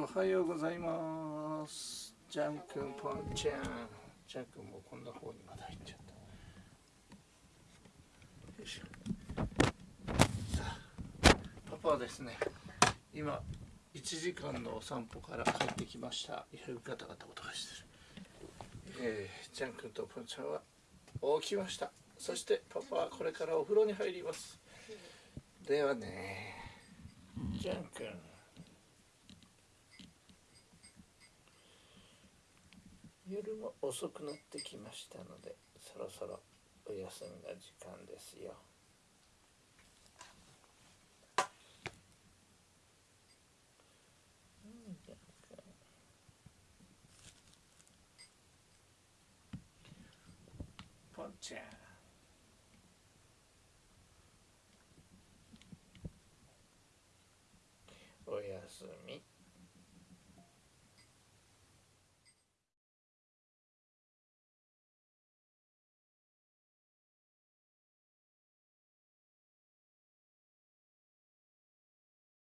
おはようございます。ジャン君ポンちゃん。ジャン君もこんな方にまだ入っちゃった。よいしょ。さあパパはですね今1時間のお散歩から帰ってきました。いろいろガタガタ音がしてる、えー、ジャン君とポンちゃんは起きました。そしてパパはこれからお風呂に入ります。ではねジャン君。夜も遅くなってきましたのでそろそろお休みの時間ですよ。ちゃん。おやすみ。